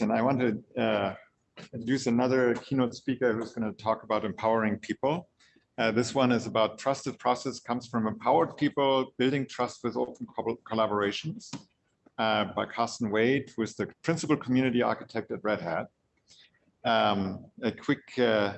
And I want to uh, introduce another keynote speaker who's going to talk about empowering people. Uh, this one is about trusted process comes from empowered people building trust with open collaborations uh, by Karsten Wade, who is the principal community architect at Red Hat. Um, a quick uh,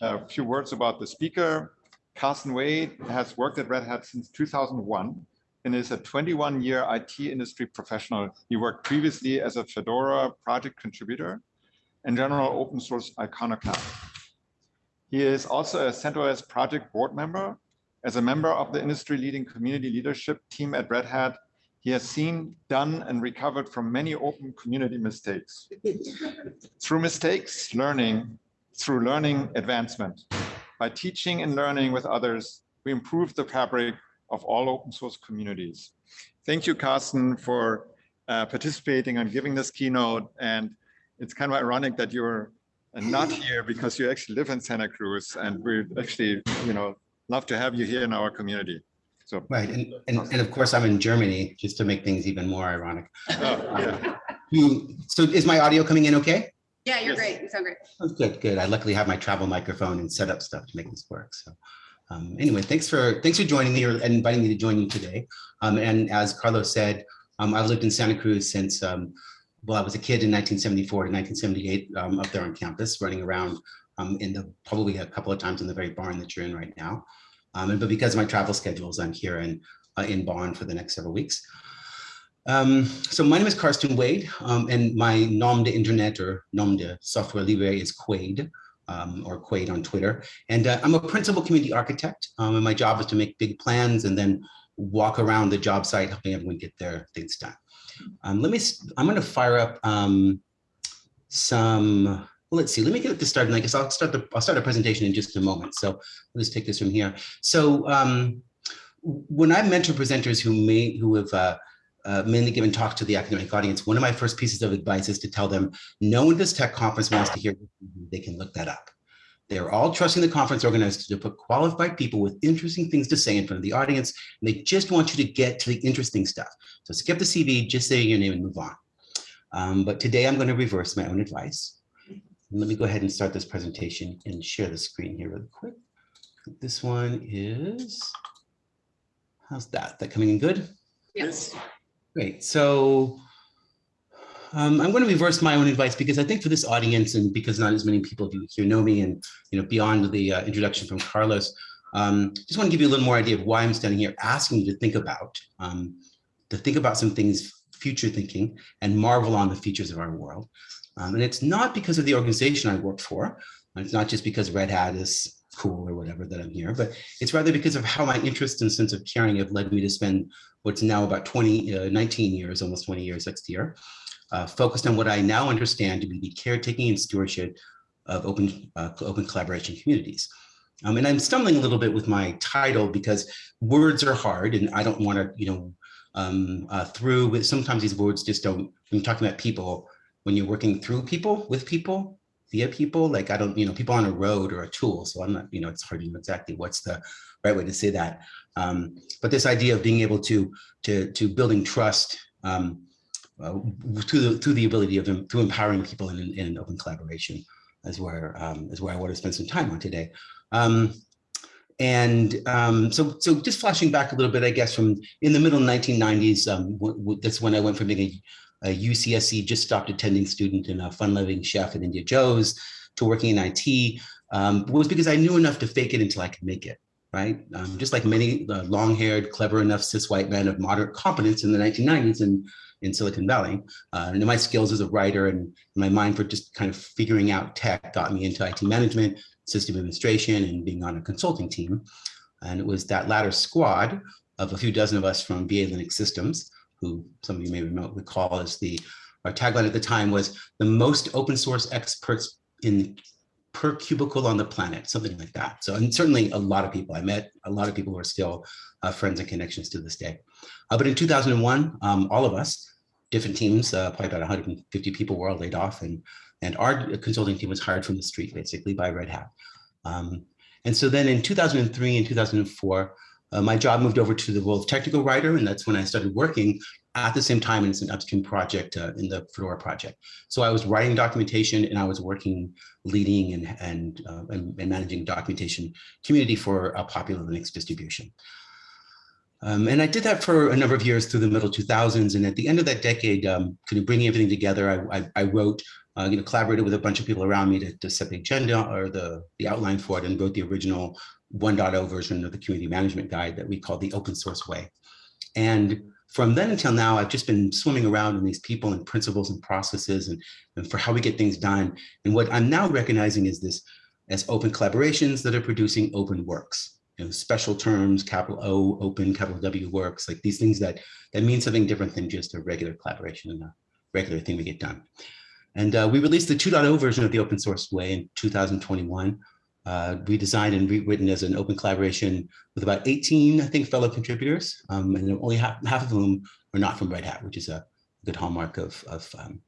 a few words about the speaker. Karsten Wade has worked at Red Hat since 2001 and is a 21 year IT industry professional. He worked previously as a Fedora project contributor and general open source iconoclast. He is also a CentOS project board member. As a member of the industry leading community leadership team at Red Hat, he has seen, done, and recovered from many open community mistakes. through mistakes, learning, through learning advancement. By teaching and learning with others, we improve the fabric of all open source communities. Thank you, Karsten, for uh, participating and giving this keynote. And it's kind of ironic that you're not here because you actually live in Santa Cruz and we actually, you know, love to have you here in our community. So right, and, and, and of course I'm in Germany just to make things even more ironic. Oh, yeah. so is my audio coming in okay? Yeah, you're yes. great. You sound great. Oh, good, good. I luckily have my travel microphone and set up stuff to make this work. So um, anyway, thanks for thanks for joining me or inviting me to join you today. Um, and as Carlos said, um, I've lived in Santa Cruz since um, well, I was a kid in 1974 to 1978 um, up there on campus, running around um, in the probably a couple of times in the very barn that you're in right now. and but because of my travel schedules, I'm here in uh, in Bonn for the next several weeks. So my name is Karsten Wade, and my nom de internet or nom de software libre is Quaid, um, or Quaid on Twitter. And uh, I'm a principal community architect, um, and my job is to make big plans and then walk around the job site, helping everyone get their things done. Um, let me, I'm going to fire up um, some, let's see, let me get this started. And I guess I'll start the, I'll start a presentation in just a moment. So let's take this from here. So when I mentor presenters who may, who have uh, uh, mainly given talks to the academic audience, one of my first pieces of advice is to tell them, no one at this tech conference wants to hear, they can look that up. They're all trusting the conference organizers to put qualified people with interesting things to say in front of the audience, and they just want you to get to the interesting stuff. So skip the CV, just say your name and move on. Um, but today I'm going to reverse my own advice. Let me go ahead and start this presentation and share the screen here really quick. This one is, how's that? That coming in good? Yes. Great. So um, I'm going to reverse my own advice because I think for this audience and because not as many people here know me and you know beyond the uh, introduction from Carlos, um, just want to give you a little more idea of why I'm standing here asking you to think about, um, to think about some things future thinking and marvel on the features of our world. Um, and it's not because of the organization I work for. It's not just because Red Hat is cool or whatever that I'm here, but it's rather because of how my interest and sense of caring have led me to spend what's now about 20, uh, 19 years, almost 20 years next year, uh, focused on what I now understand to be the caretaking and stewardship of open, uh, open collaboration communities. Um, and I'm stumbling a little bit with my title because words are hard and I don't want to, you know, um, uh, through with sometimes these words just don't, when you're talking about people, when you're working through people, with people, via people, like I don't, you know, people on a road or a tool. So I'm not, you know, it's hard to know exactly what's the right way to say that. Um, but this idea of being able to to to building trust um, uh, through the through the ability of through empowering people in, in an open collaboration is where um, is where I want to spend some time on today. Um, and um, so, so just flashing back a little bit, I guess, from in the middle 1990s, um, that's when I went from being a, a UCSC just stopped attending student and a fun-loving chef at India Joze to working in IT um, was because I knew enough to fake it until I could make it right? Um, just like many uh, long-haired, clever enough cis white men of moderate competence in the 1990s in, in Silicon Valley. Uh, and my skills as a writer and my mind for just kind of figuring out tech got me into IT management, system administration, and being on a consulting team. And it was that latter squad of a few dozen of us from VA Linux Systems, who some of you may recall as the, our tagline at the time was the most open source experts in per cubicle on the planet, something like that. So, and certainly a lot of people I met, a lot of people who are still uh, friends and connections to this day. Uh, but in 2001, um, all of us, different teams, uh, probably about 150 people were all laid off and, and our consulting team was hired from the street basically by Red Hat. Um, and so then in 2003 and 2004, uh, my job moved over to the role of technical writer, and that's when I started working at the same time as an upstream project uh, in the Fedora project. So I was writing documentation and I was working, leading and, and, uh, and, and managing documentation community for a popular Linux distribution. Um, and I did that for a number of years through the middle 2000s. And at the end of that decade, um, kind of bringing everything together, I, I, I wrote, uh, you know, collaborated with a bunch of people around me to, to set the agenda or the, the outline for it and wrote the original 1.0 version of the community management guide that we call the open source way. And from then until now, I've just been swimming around in these people and principles and processes and, and for how we get things done. And what I'm now recognizing is this as open collaborations that are producing open works you know, special terms, capital O, open, capital W works, like these things that, that mean something different than just a regular collaboration and a regular thing we get done. And uh, we released the 2.0 version of the open source way in 2021. Uh, redesigned and rewritten as an open collaboration with about 18, I think, fellow contributors, um, and only half, half of whom are not from Red Hat, which is a good hallmark of, of um,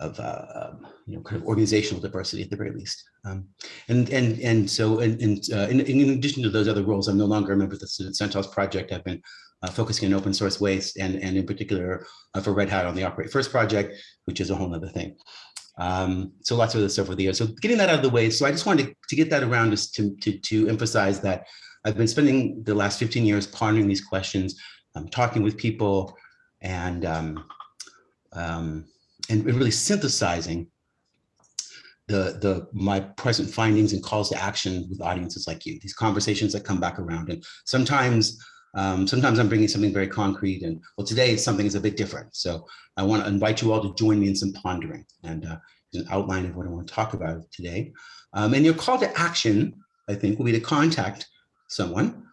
of uh, um, you know kind of organizational diversity at the very least. Um, and and and so and, and uh, in, in addition to those other roles, I'm no longer a member of the CentOS project. I've been uh, focusing on open source waste and and in particular uh, for Red Hat on the Operate First project, which is a whole other thing. Um, so lots of other stuff over the years. So getting that out of the way. So I just wanted to, to get that around just to, to, to emphasize that I've been spending the last 15 years pondering these questions, um, talking with people and um, um, and really synthesizing the, the my present findings and calls to action with audiences like you, these conversations that come back around. And sometimes, um, sometimes I'm bringing something very concrete and well, today something is a bit different. So I want to invite you all to join me in some pondering and uh, an outline of what I want to talk about today. Um, and your call to action, I think, will be to contact someone,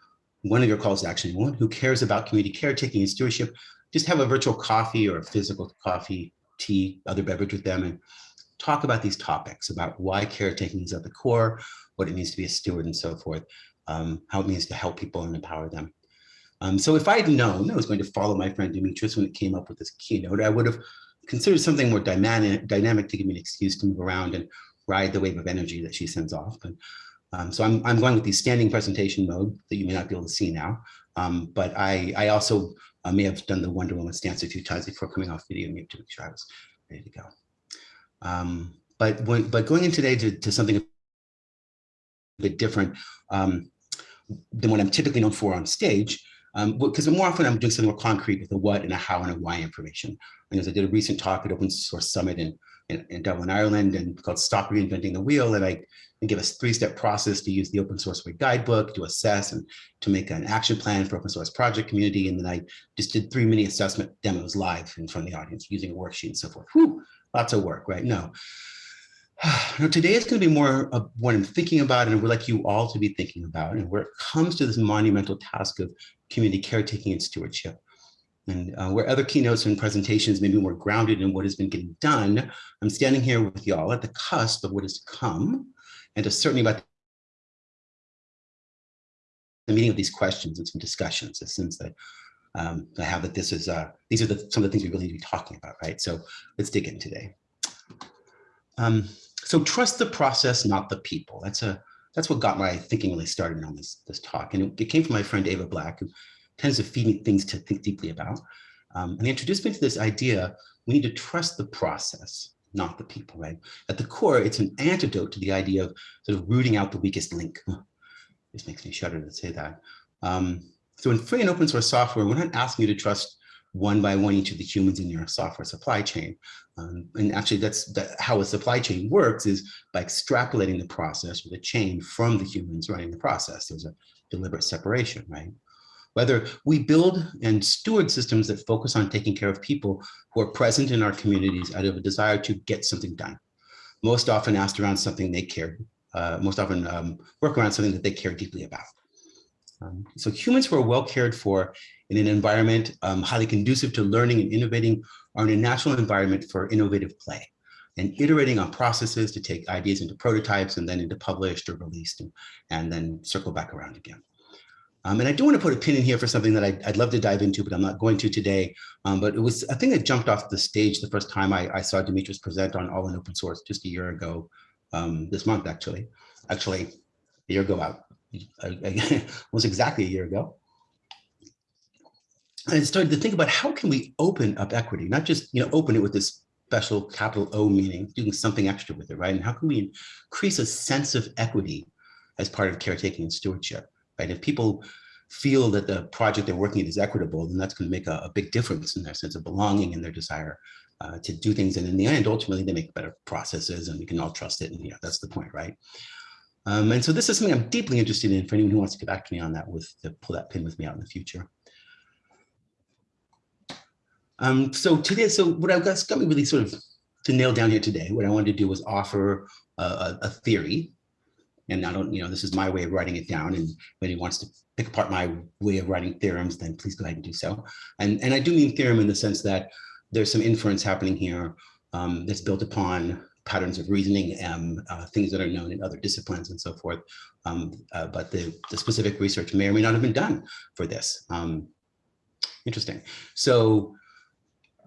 one of your calls to action, anyone who cares about community caretaking and stewardship, just have a virtual coffee or a physical coffee tea, other beverage with them and talk about these topics about why caretaking is at the core, what it means to be a steward and so forth, um, how it means to help people and empower them. Um, so if I had known I was going to follow my friend Demetris when it came up with this keynote, I would have considered something more dynamic, dynamic to give me an excuse to move around and ride the wave of energy that she sends off. And, um, so I'm, I'm going with the standing presentation mode that you may not be able to see now. Um, but I, I also I may have done the Wonder Woman stance a few times before coming off video mute to make sure I was ready to go. Um, but when, but going in today to, to something a bit different um, than what I'm typically known for on stage, because um, more often I'm doing something more concrete with a what and a how and a why information. And as I did a recent talk at Open Source Summit in, in, in Dublin, Ireland, and called Stop Reinventing the Wheel, and I and give us three-step process to use the open source way guidebook to assess and to make an action plan for open source project community. And then I just did three mini assessment demos live in front of the audience using a worksheet and so forth. Whew, lots of work, right? No. Now, today is going to be more of what I'm thinking about and would like you all to be thinking about and where it comes to this monumental task of community caretaking and stewardship. And uh, where other keynotes and presentations may be more grounded in what has been getting done, I'm standing here with y'all at the cusp of what is to come and certainly about the meaning of these questions and some discussions, a sense that um, I have that this is, uh, these are the, some of the things we really need to be talking about, right? So let's dig in today. Um, so trust the process, not the people. That's a that's what got my thinking really started on this this talk, and it, it came from my friend Aeva Black, who tends to feed me things to think deeply about. Um, and he introduced me to this idea: we need to trust the process not the people, right? At the core, it's an antidote to the idea of sort of rooting out the weakest link. This makes me shudder to say that. Um, so in free and open source software, we're not asking you to trust one by one each of the humans in your software supply chain. Um, and actually that's that, how a supply chain works is by extrapolating the process or the chain from the humans running the process. There's a deliberate separation, right? whether we build and steward systems that focus on taking care of people who are present in our communities out of a desire to get something done. Most often asked around something they care, uh, most often um, work around something that they care deeply about. Um, so humans who are well cared for in an environment um, highly conducive to learning and innovating are in a natural environment for innovative play and iterating on processes to take ideas into prototypes and then into published or released and, and then circle back around again. Um, and I do want to put a pin in here for something that I'd, I'd love to dive into, but I'm not going to today. Um, but it was a thing that jumped off the stage the first time I, I saw Demetris present on All in Open Source just a year ago, um, this month actually, actually a year ago out, I- I- almost exactly a year ago. And started to think about how can we open up equity, not just, you know, open it with this special capital O meaning, doing something extra with it, right? And how can we increase a sense of equity as part of caretaking and stewardship, right? If people feel that the project they're working in is equitable, then that's going to make a, a big difference in their sense of belonging and their desire uh, to do things. And in the end, ultimately, they make better processes and we can all trust it. And yeah, that's the point, right? Um, and so this is something I'm deeply interested in for anyone who wants to get back to me on that with to pull that pin with me out in the future. Um, so today, so what I've got, got me really sort of to nail down here today, what I wanted to do was offer a, a, theory. And I don't, you know, this is my way of writing it down. And if anyone wants to pick apart my way of writing theorems, then please go ahead and do so. And, and I do mean theorem in the sense that there's some inference happening here um, that's built upon patterns of reasoning, um, uh, things that are known in other disciplines and so forth. Um, uh, but the, the specific research may or may not have been done for this. Um, interesting. So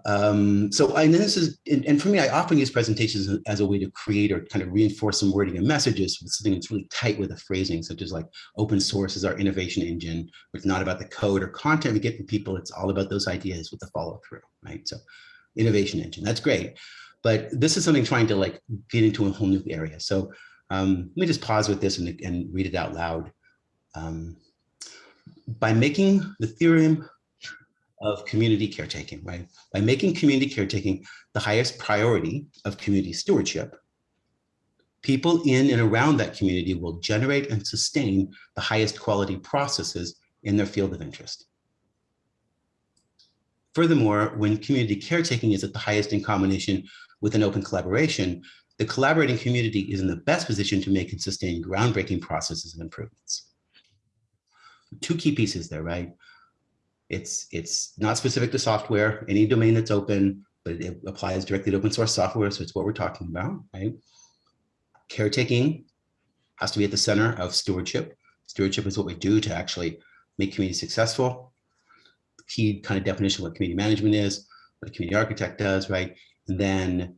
um, so and this is, and, for me, I often use presentations as, as a way to create or kind of reinforce some wording and messages with something that's really tight with the phrasing, such as like open source is our innovation engine. It's not about the code or content we get from people. It's all about those ideas with the follow through, right? So innovation engine, that's great. But this is something trying to like get into a whole new area. So um, let me just pause with this and, and read it out loud. Um, by making the theorem of community caretaking, right? By making community caretaking the highest priority of community stewardship, people in and around that community will generate and sustain the highest quality processes in their field of interest. Furthermore, when community caretaking is at the highest in combination with an open collaboration, the collaborating community is in the best position to make and sustain groundbreaking processes and improvements. Two key pieces there, right? It's, it's not specific to software, any domain that's open, but it applies directly to open source software. So it's what we're talking about, right? Caretaking has to be at the center of stewardship. Stewardship is what we do to actually make community successful. Key kind of definition of what community management is, what a community architect does, right? And then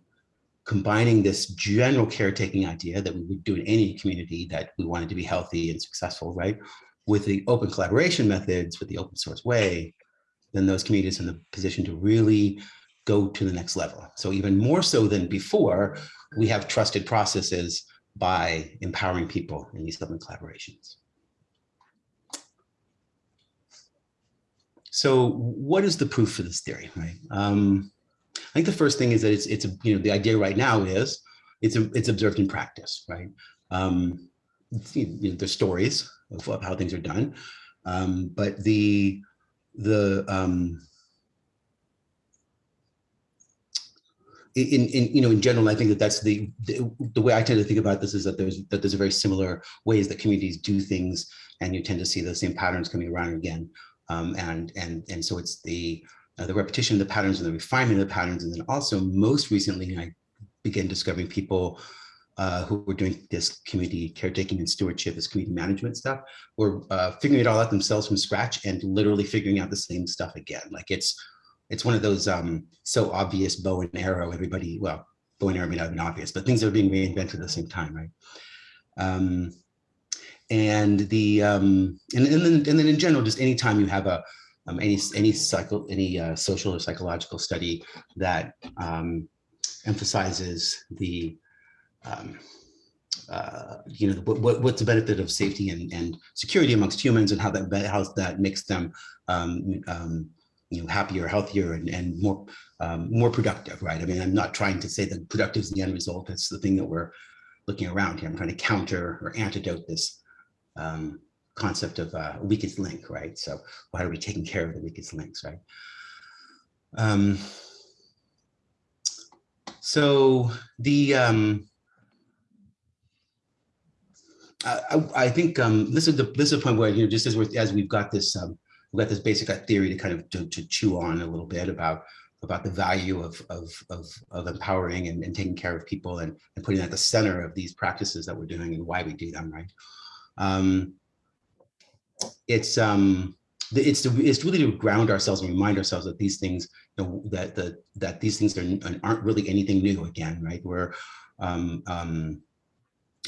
combining this general caretaking idea that we would do in any community that we wanted to be healthy and successful, right? With the open collaboration methods, with the open source way, then those communities are in the position to really go to the next level. So even more so than before, we have trusted processes by empowering people in these open collaborations. So what is the proof for this theory, right? Um, I think the first thing is that it's, it's a, you know, the idea right now is it's, a, it's observed in practice, right? Um, you know, there's stories of, of how things are done. Um, but the the um, in, in you know in general, I think that that's the, the, the way I tend to think about this is that there's that there's a very similar ways that communities do things, and you tend to see the same patterns coming around again. Um, and and and so it's the uh, the repetition of the patterns and the refinement of the patterns, and then also most recently I began discovering people uh, who were doing this community caretaking and stewardship, this community management stuff, were uh, figuring it all out themselves from scratch and literally figuring out the same stuff again. Like it's it's one of those um, so obvious bow and arrow. Everybody, well, bow and arrow may not have been obvious, but things are being reinvented at the same time, right? Um, and the um, and, and then and then in general, just anytime you have a um, any any cycle any uh, social or psychological study that um, emphasizes the um, uh, you know, what, what's the benefit of safety and, and security amongst humans and how that how that makes them um, um, you know happier, healthier, and, and more um, more productive, right? I mean, I'm not trying to say that productive is the end result. It's the thing that we're looking around here. I'm trying to counter or antidote this um, concept of uh, weakest link, right? So how are we taking care of the weakest links, right? Um, so the um, I, I think um, this is the this is a point where you know just as we as we've got this um, we've got this basic theory to kind of to, to, chew on a little bit about about the value of of of, of empowering and, and, taking care of people and, and putting that at the center of these practices that we're doing and why we do them right. Um, it's um it's to, it's really to ground ourselves and remind ourselves that these things you know, that the that these things are, aren't really anything new again right we're um, um,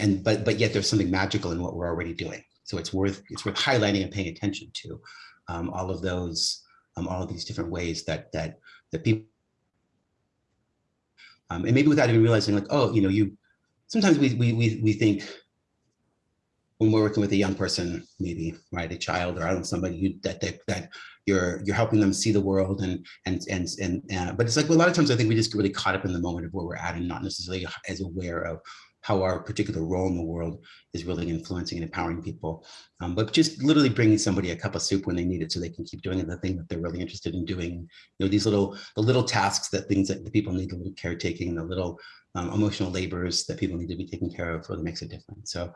and but but yet there's something magical in what we're already doing. So it's worth it's worth highlighting and paying attention to um, all of those, um, all of these different ways that that that people, um, and maybe without even realizing, like, oh, you know, you sometimes we we we we think when we're working with a young person, maybe right, a child or I don't know, somebody who, that that that you're you're helping them see the world and and and and uh, but it's like a lot of times I think we just get really caught up in the moment of where we're at and not necessarily as aware of how our particular role in the world is really influencing and empowering people. Um, but just literally bringing somebody a cup of soup when they need it so they can keep doing the thing that they're really interested in doing. You know, these little, the little tasks that things that the people need, the little caretaking, the little um, emotional labors that people need to be taken care of really makes a difference. So,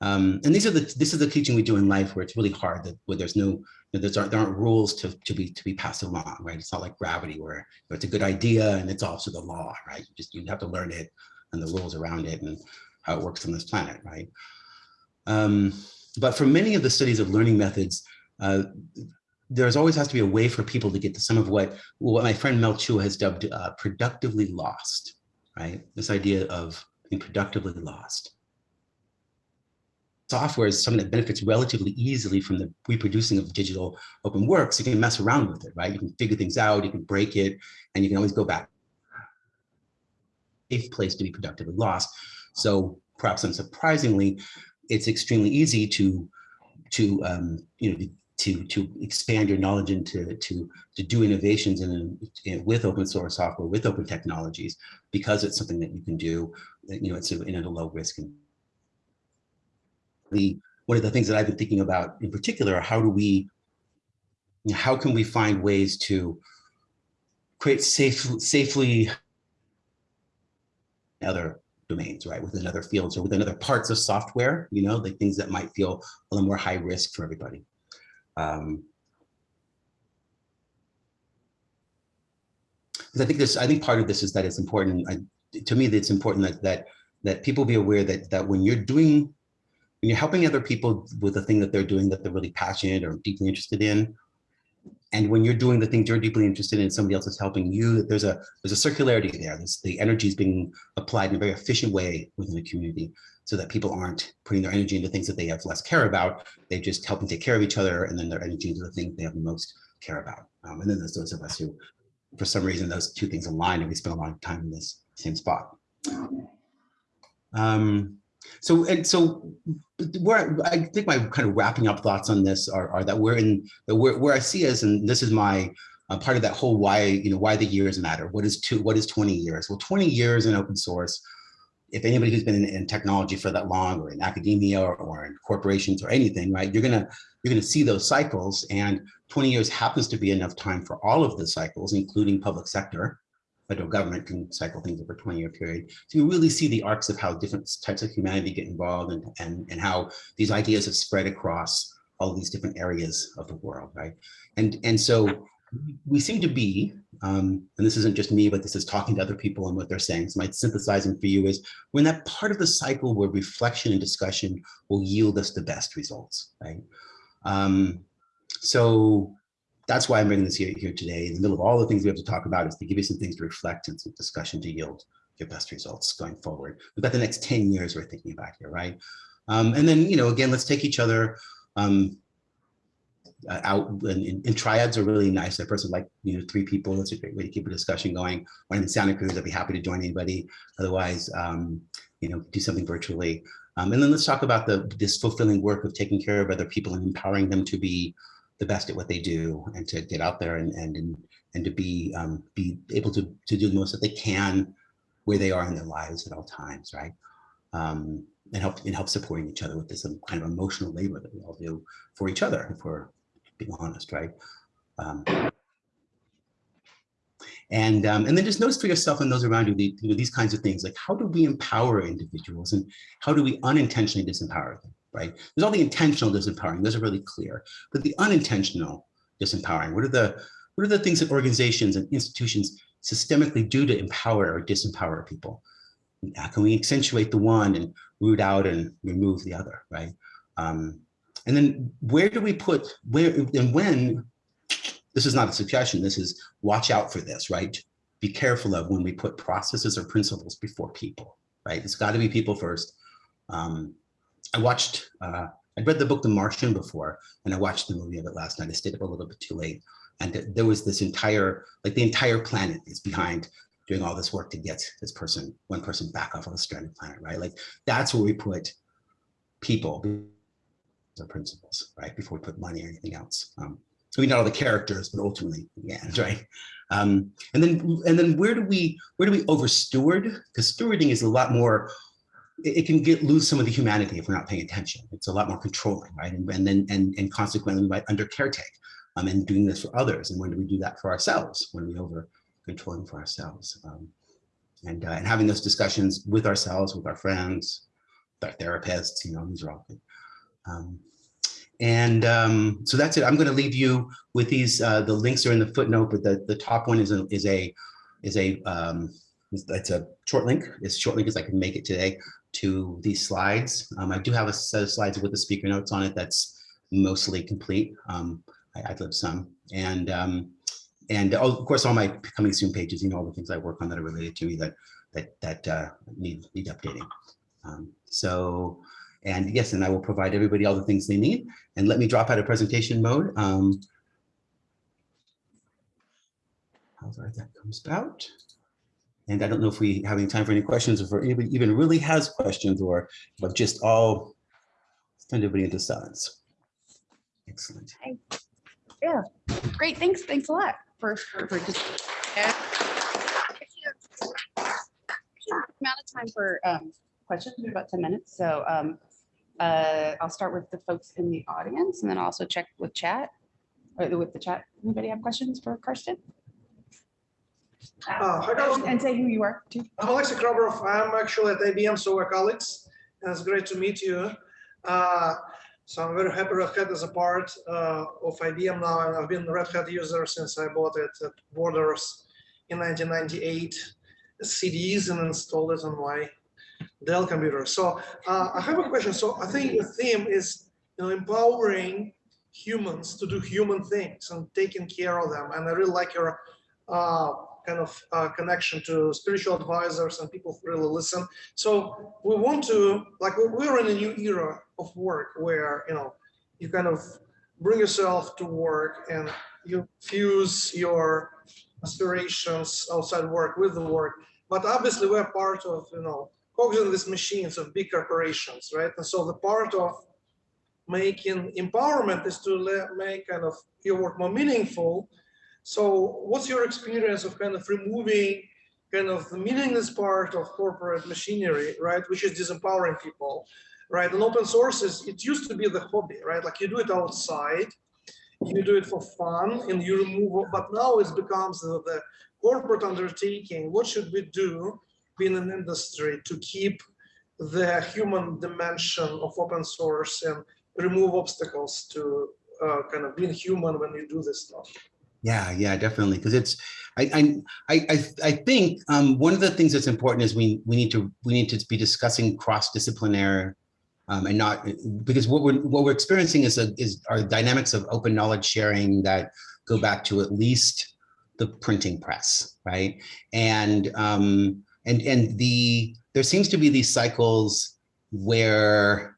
um, and these are the, this is the teaching we do in life where it's really hard that where there's no, you know, there's aren't, there aren't rules to, to be, to be passed along, right? It's not like gravity where you know, it's a good idea and it's also the law, right? You just, you have to learn it and the rules around it and how it works on this planet, right? Um, but for many of the studies of learning methods, uh, there's always has to be a way for people to get to some of what, what my friend Mel Chua has dubbed uh, productively lost, right? This idea of being productively lost. Software is something that benefits relatively easily from the reproducing of digital open works. You can mess around with it, right? You can figure things out, you can break it, and you can always go back safe place to be productively lost. So perhaps unsurprisingly, it's extremely easy to to um, you know to to expand your knowledge into to to do innovations in, in, with open source software with open technologies because it's something that you can do. You know, it's a, in a low risk. And the one of the things that I've been thinking about in particular, how do we, how can we find ways to create safe, safely other domains, right, within other fields or within other parts of software, you know, the things that might feel a little more high risk for everybody. Um, I think this, I think part of this is that it's important, I, to me, that it's important that, that, that people be aware that, that when you're doing, when you're helping other people with the thing that they're doing that they're really passionate or deeply interested in, and when you're doing the things you're deeply interested in, somebody else is helping you, there's a there's a circularity there. There's, the energy is being applied in a very efficient way within the community so that people aren't putting their energy into things that they have less care about. They just helping take care of each other and then their energy into the things they have the most care about. Um, and then there's those of us who, for some reason, those two things align and we spend a lot of time in this same spot. Um, so and so where I think my kind of wrapping up thoughts on this are, are that we're in where, where I see us, and this is my uh, part of that whole why, you know, why the years matter. What is two, what is 20 years? Well, 20 years in open source, if anybody who's been in, in technology for that long or in academia or, or in corporations or anything, right, you're gonna you're gonna see those cycles and 20 years happens to be enough time for all of the cycles, including public sector, federal government can cycle things over a 20 year period. So you really see the arcs of how different types of humanity get involved and, and, and how these ideas have spread across all these different areas of the world, right? And, and so we seem to be, um, and this isn't just me, but this is talking to other people and what they're saying. So my synthesizing for you is we're in that part of the cycle where reflection and discussion will yield us the best results, right? Um, so that's why I'm bringing this here, here today. In the middle of all the things we have to talk about is to give you some things to reflect and some discussion to yield your best results going forward. We've got the next 10 years we're thinking about here, right? Um, and then, you know, again, let's take each other um, uh, out and, and, triads are really nice. A person like, you know, three people, that's a great way to keep a discussion going. When in Santa Cruz, I'd be happy to join anybody. Otherwise, um, you know, do something virtually. Um, and then let's talk about the this fulfilling work of taking care of other people and empowering them to be the best at what they do and to get out there and and and to be um, be able to to do the most that they can where they are in their lives at all times, right? Um, and help and help supporting each other with this um, kind of emotional labor that we all do for each other, if we're being honest, right? Um, and um, and then just notice for yourself and those around you, the, you know, these kinds of things, like how do we empower individuals and how do we unintentionally disempower them? Right? There's all the intentional disempowering, those are really clear, but the unintentional disempowering, what are the, what are the things that organizations and institutions systemically do to empower or disempower people? How can we accentuate the one and root out and remove the other, right? Um, and then where do we put, where and when, this is not a suggestion, this is watch out for this, right? Be careful of when we put processes or principles before people, right? It's gotta be people first. Um, I watched uh, I'd read the book The Martian before, and I watched the movie of it last night. I stayed up a little bit too late. And th- there was this entire, like the entire planet is behind doing all this work to get this person, one person back off of a stranded planet, right? Like that's where we put people, the principles, right? Before we put money or anything else. Um, so we know all the characters, but ultimately, yeah, right. Um, and then, and then where do we, where do we over steward? Because stewarding is a lot more it, can get lose some of the humanity if we're not paying attention. It's a lot more controlling, right? And, and then and and consequently might under caretake um, and doing this for others. And when do we do that for ourselves? When we over controlling for ourselves? Um, and uh, and having those discussions with ourselves, with our friends, with our therapists, you know, these are all good. Um, and um, so that's it. I'm going to leave you with these. Uh, the links are in the footnote, but the the top one is a is a is a um, it's a short link. It's short link as I can make it today to these slides. Um, I do have a set of slides with the speaker notes on it that's mostly complete. Um, I, left some. And um, and oh, of course, all my coming soon pages, you know, all the things I work on that are related to me that that that uh, need need updating. Um, so, and yes, and I will provide everybody all the things they need. And let me drop out of presentation mode. Um, however that comes about. And I don't know if we have any time for any questions, or if anybody even really has questions, or but just all send everybody into silence. Excellent. Yeah, great. Thanks. Thanks a lot for, for, for just. Yeah. Amount of time for um, questions, about 10 minutes. So um, uh, I'll start with the folks in the audience and then I'll also check with chat or with the chat. Anybody have questions for Karsten? Uh, hi, guys. And say who you are too. I'm Alexei Krabarov. I'm actually at IBM, so we're colleagues. And it's great to meet you. Uh, so I'm very happy Red Hat is a part uh, of IBM now, and I've been a Red Hat user since I bought it at Borders in 1998, CDs and installed it on my Dell computer. So uh, I have a question. So I think the theme is you know, empowering humans to do human things and taking care of them. And I really like your uh, kind of uh, connection to spiritual advisors and people who really listen. So we want to, like, we're in a new era of work where, you know, you kind of bring yourself to work and you fuse your aspirations outside work with the work. But obviously we're part of, you know, cogs in these machines of big corporations, right? And so the part of making empowerment is to make kind of your work more meaningful so what's your experience of kind of removing kind of the meaningless part of corporate machinery, right? Which is disempowering people, right? And open source is, it used to be the hobby, right? Like you do it outside, you do it for fun and you remove, but now it becomes the, the corporate undertaking. What should we do in an industry to keep the human dimension of open source and remove obstacles to uh, kind of being human when you do this stuff? Yeah, yeah, definitely. Because it's, I, I, I, I think um, one of the things that's important is we we need to we need to be discussing cross disciplinary, um, and not because what we're what we're experiencing is a is our dynamics of open knowledge sharing that go back to at least the printing press, right? And um, and and the there seems to be these cycles where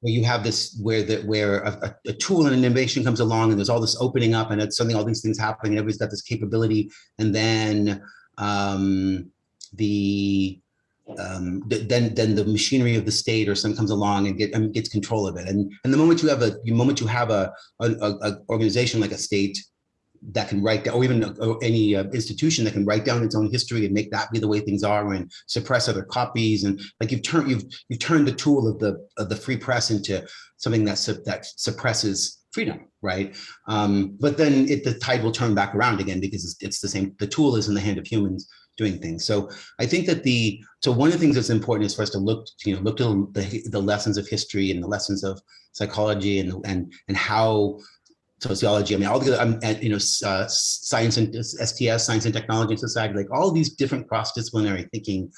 where you have this where the where a, a, tool and an innovation comes along and there's all this opening up and it's something all these things happening and everybody's got this capability. And then um, the um, then then the machinery of the state or something comes along and get and gets control of it. And and the moment you have a the moment you have a, a, a organization like a state that can write down, or even or any uh, institution that can write down its own history and make that be the way things are, and suppress other copies, and like you've turned you've you've turned the tool of the of the free press into something that su that suppresses freedom, right? Um, but then it, the tide will turn back around again because it's, it's the same. The tool is in the hand of humans doing things. So I think that the so one of the things that's important is for us to look you know look to the the lessons of history and the lessons of psychology and and and how sociology. I mean, all the um, you know, uh, science and STS, science and technology and society, like all these different cross-disciplinary thinking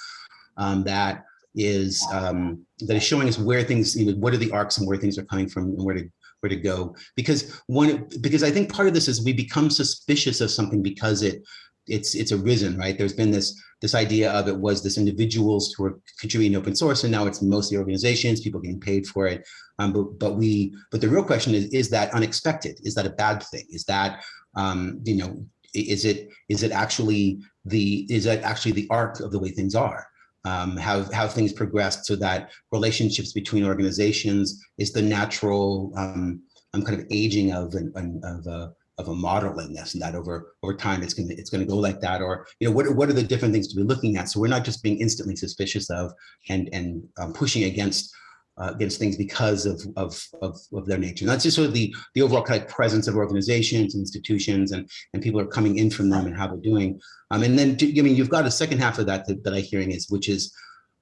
um, that is um, that is showing us where things, you know, what are the arcs and where things are coming from and where to where to go. Because one, because I think part of this is we become suspicious of something because it it's it's arisen, right? There's been this this idea of it was this individuals who are contributing open source, and now it's mostly organizations, people getting paid for it. Um, but but we but the real question is is that unexpected? Is that a bad thing? Is that um, you know is it is it actually the is that actually the arc of the way things are? Um, how how things progressed so that relationships between organizations is the natural um, um, kind of aging of an, an of a of a model in this and that over over time it's gonna it's gonna go like that or you know what what are the different things to be looking at? So we're not just being instantly suspicious of and and um, pushing against uh, against things because of, of of of their nature. And that's just sort of the the overall kind of presence of organizations institutions and and people are coming in from them and how they're doing. Um and then I mean you've got a second half of that that, that I'm hearing is which is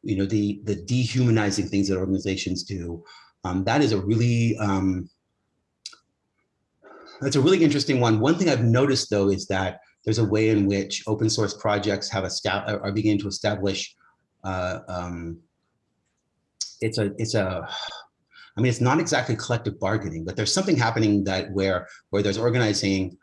you know the the dehumanizing things that organizations do. Um that is a really um that's a really interesting one. One thing I've noticed though is that there's a way in which open source projects have are beginning to establish. Uh, um, it's a it's a I mean it's not exactly collective bargaining, but there's something happening that where where there's organizing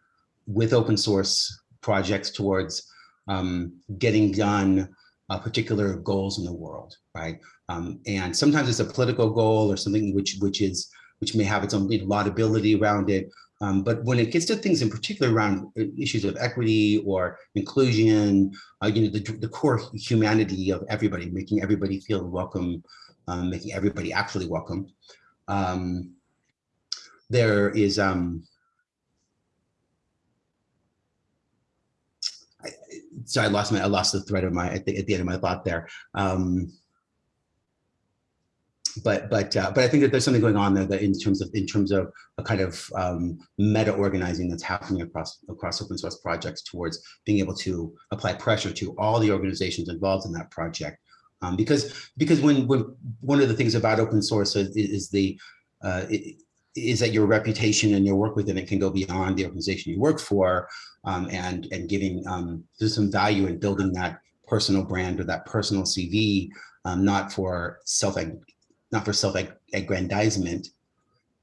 with open source projects towards um, getting done uh, particular goals in the world, right? Um, and sometimes it's a political goal or something which which is which may have its own laudability around it, um, but when it gets to things in particular around uh, issues of equity or inclusion, uh, you know, the, the core humanity of everybody, making everybody feel welcome, um, making everybody actually welcome. Um, there is, um, I, so I lost my, I lost the thread of my, at the, at the end of my thought there. Um, but but uh, but I think that there's something going on there that in terms of in terms of a kind of um, meta organizing that's happening across across open source projects towards being able to apply pressure to all the organizations involved in that project. Um, because because when when one of the things about open source is, is the uh, is that your reputation and your work within it can go beyond the organization you work for um, and and giving um, there's some value in building that personal brand or that personal CV, um, not for self not for self-aggrandizement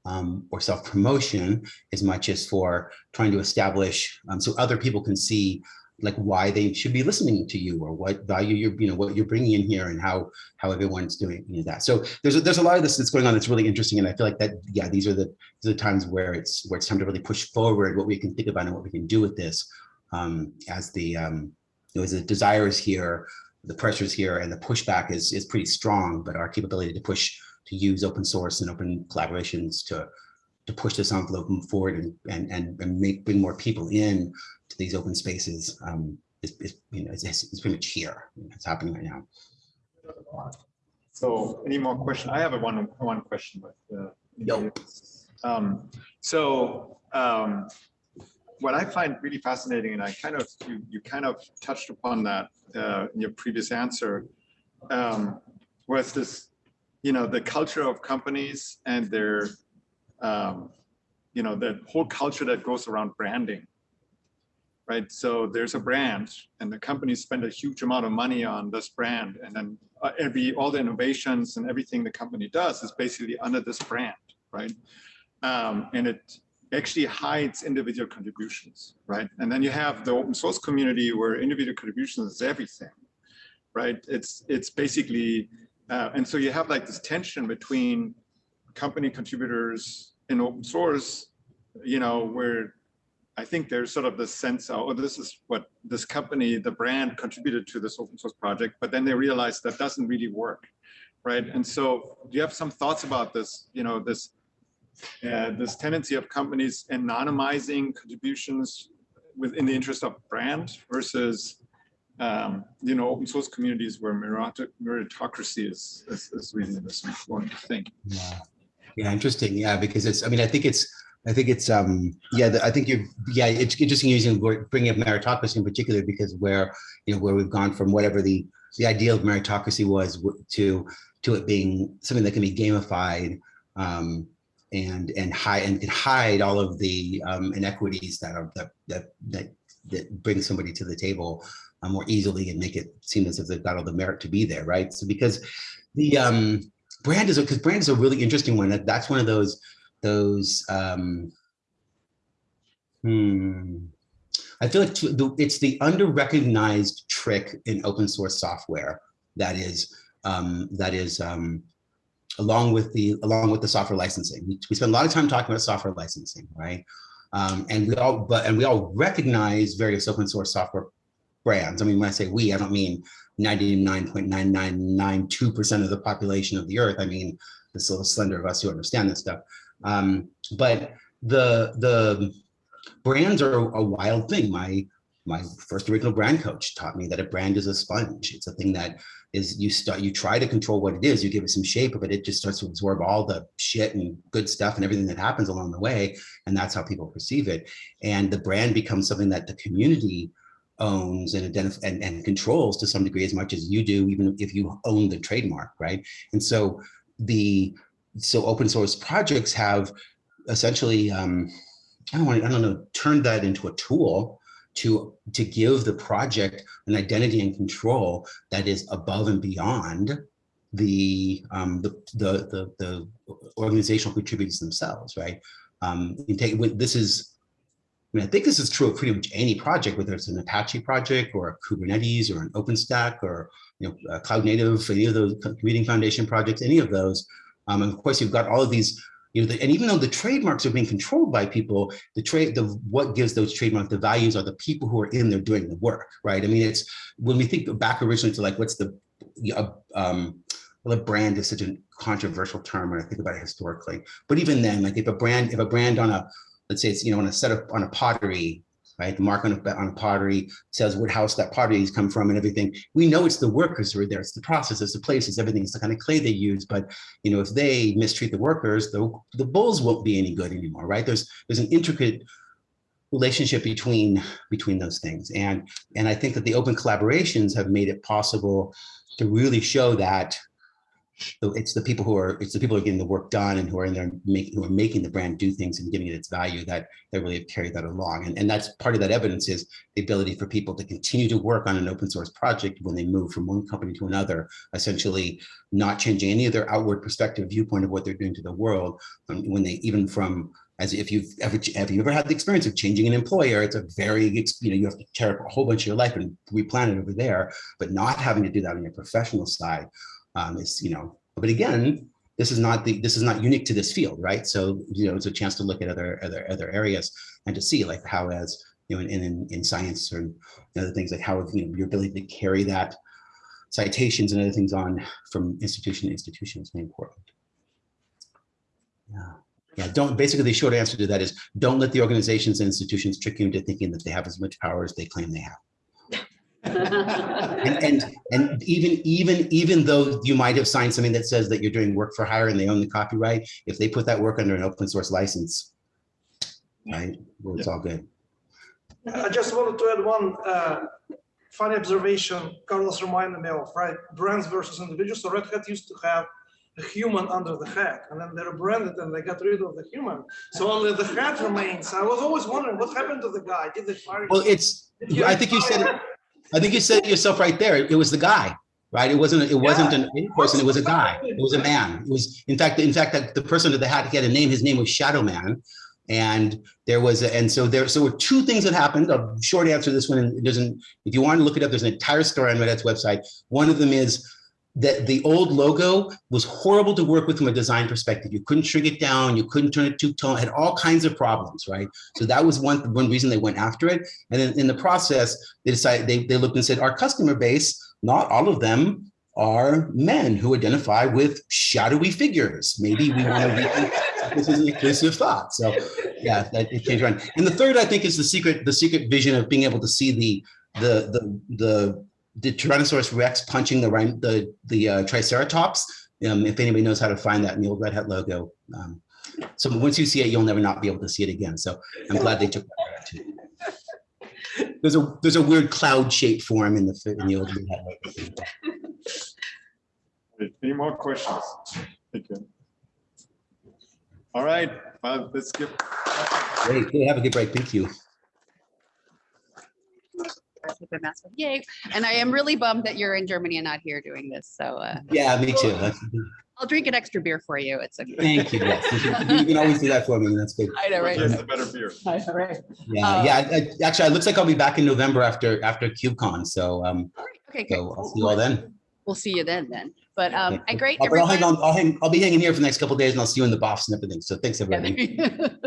um, or self-promotion as much as for trying to establish um, so other people can see like why they should be listening to you or what value you're you know what you're bringing in here and how how everyone's doing you know, that. So there's a, there's a lot of this that's going on that's really interesting and I feel like that yeah these are the these are the times where it's where it's time to really push forward what we can think about and what we can do with this um, as the um, you know, as the desire is here the pressures here and the pushback is, is pretty strong, but our capability to push, to use open source and open collaborations to, to push this envelope forward and, and, and, and make, bring more people in to these open spaces um, is, is, you know, it's, it's pretty much here. It's happening right now. So any more questions? I have a one, one question, but uh. Um, so um, what I find really fascinating, and I kind of you, you kind of touched upon that uh, in your previous answer, um, was this, you know, the culture of companies and their, um, you know, the whole culture that goes around branding, right? So there's a brand, and the companies spend a huge amount of money on this brand, and then uh, every all the innovations and everything the company does is basically under this brand, right? Um, and it actually hides individual contributions, right? And then you have the open source community where individual contributions is everything, right? It's it's basically, uh, and so you have like this tension between company contributors in open source, you know, where I think there's sort of this sense of, oh, this is what this company, the brand contributed to this open source project, but then they realize that doesn't really work, right? And so do you have some thoughts about this, you know, this uh, this tendency of companies anonymizing contributions within the interest of brand versus um, you know open source communities where meritocracy is, is, is really this important thing. Yeah. yeah, interesting. Yeah, because it's I mean I think it's I think it's um yeah the, I think you're yeah it's interesting using bringing up meritocracy in particular because where you know where we've gone from whatever the the ideal of meritocracy was to to it being something that can be gamified um, and and hide and can hide all of the um, inequities that are that that that, that bring somebody to the table uh, more easily and make it seem as if they've got all the merit to be there, right? So because the um, brand is because brand is a really interesting one. That that's one of those those um, hmm, I feel like it's the under-recognized trick in open source software that is, um, that is, um, along with the, along with the software licensing. We, we spend a lot of time talking about software licensing, right? Um, and we all, but, and we all recognize various open source software brands. I mean, when I say we, I don't mean 99.9992% of the population of the earth. I mean, this little slender of us who understand this stuff. Um, but the, the brands are a wild thing. My, my first original brand coach taught me that a brand is a sponge. It's a thing that is you start, you try to control what it is, you give it some shape, but it just starts to absorb all the shit and good stuff and everything that happens along the way. And that's how people perceive it. And the brand becomes something that the community owns and identify and, and controls to some degree as much as you do, even if you own the trademark, right? And so the so open source projects have essentially um, I don't want to, I don't know, turn that into a tool to to give the project an identity and control that is above and beyond the um, the, the the the organizational contributors themselves, right? Um, you take this is I mean, I think this is true of pretty much any project, whether it's an Apache project or a Kubernetes or an OpenStack or you know, Cloud Native, any of those Computing Foundation projects, any of those. Um, and of course, you've got all of these, you know, the, and even though the trademarks are being controlled by people, the trade, the what gives those trademarks the values are the people who are in there doing the work, right? I mean, it's when we think back originally to like what's the, um, well, a brand is such a controversial term when I think about it historically. But even then, like if a brand, if a brand on a let's say it's, you know, on a set of, on a pottery, right? The mark on on pottery says what house that pottery has come from and everything. We know it's the workers who are there. It's the process, it's the places, everything. It's the kind of clay they use. But, you know, if they mistreat the workers, the, the bowls won't be any good anymore, right? There's, there's an intricate relationship between, between those things. And, and I think that the open collaborations have made it possible to really show that so it's the people who are it's the people who are getting the work done and who are in there making who are making the brand do things and giving it its value that that really have carried that along. And, and that's part of that evidence is the ability for people to continue to work on an open source project when they move from one company to another essentially not changing any of their outward perspective viewpoint of what they're doing to the world. Um, when they even from as if you've ever have you ever had the experience of changing an employer? It's a very you know you have to tear up a whole bunch of your life and replan it over there but not having to do that on your professional side um, is, you know, but again, this is not the this is not unique to this field, right? So, you know, it's a chance to look at other other other areas and to see like how as you know, in in, in science or other things like how you know your ability to carry that citations and other things on from institution to institution is very important. Yeah. Yeah, don't basically the short answer to that is don't let the organizations and institutions trick you into thinking that they have as much power as they claim they have and, and and even even even though you might have signed something that says that you're doing work for hire and they own the copyright, if they put that work under an open source license, right, well, it's all good. I just wanted to add one uh, funny observation Carlos reminded me of, right? Brands versus individuals. So Red Hat used to have a human under the hat, and then they rebranded and they got rid of the human. So only the hat remains. I was always wondering what happened to the guy. Did they fire? Well, it's I think you said it. I think you said it yourself right there. It was the guy, right? It wasn't. It wasn't an in person. It was a guy. It was a man. It was in fact. In fact, the, the person that had he had a name. His name was Shadow Man, and there was a, and so there so were two things that happened. A short answer to this one. And it doesn't. If you want to look it up, there's an entire story on Red Hat's website. One of them is that the old logo was horrible to work with from a design perspective. You couldn't shrink it down, you couldn't turn it two tone, had all kinds of problems, right? So that was one, one reason they went after it. And then in the process, they decided, they, they looked and said, our customer base, not all of them are men who identify with shadowy figures. Maybe we want to be, this is an inclusive thought. So yeah, that it changed around. And the third, I think, is the secret, the secret vision of being able to see the, the, the, the the Tyrannosaurus Rex punching the the the uh, Triceratops. Um, if anybody knows how to find that in the old Red Hat logo. Um, so once you see it, you'll never not be able to see it again. So I'm glad they took that too. There's a there's a weird cloud shaped form in the in the old Red Hat logo. Any more questions? Thank you. All right, well, let's give. Great. Have a good break. Thank you. Keep my mask on. Yay. And I am really bummed that you're in Germany and not here doing this. So uh, Yeah, me too. I'll drink an extra beer for you. It's okay. Thank you. Yes, you can- you can always do that for me. and That's good. I know, right? Just a better beer. I know, right. Yeah, Uh, yeah. I- I- Actually, it looks like I'll be back in November after, after KubeCon. So, um, Okay, great. so I'll see you all then. We'll see you then, then. But um, Okay. I great. I'll, but I'll hang on, I'll hang, I'll be hanging here for the next couple of days and I'll see you in the box and everything. So thanks, everybody. Yeah.